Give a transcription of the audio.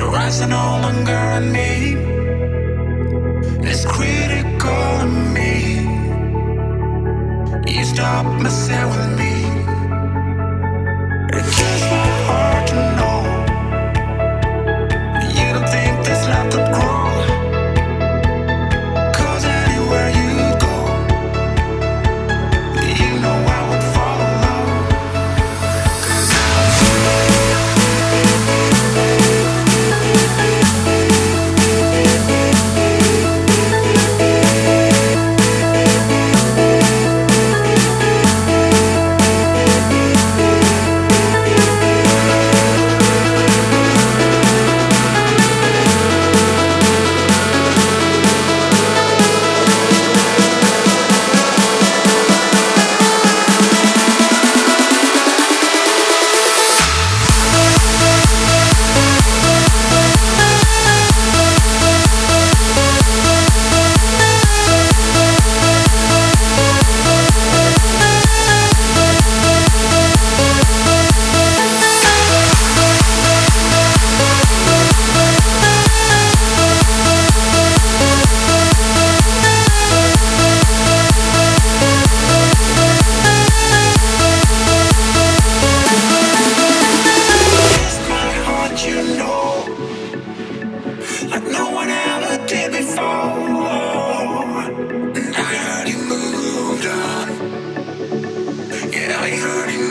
need a rise no longer I need It's critical in me. You stop messing with me. It just hurting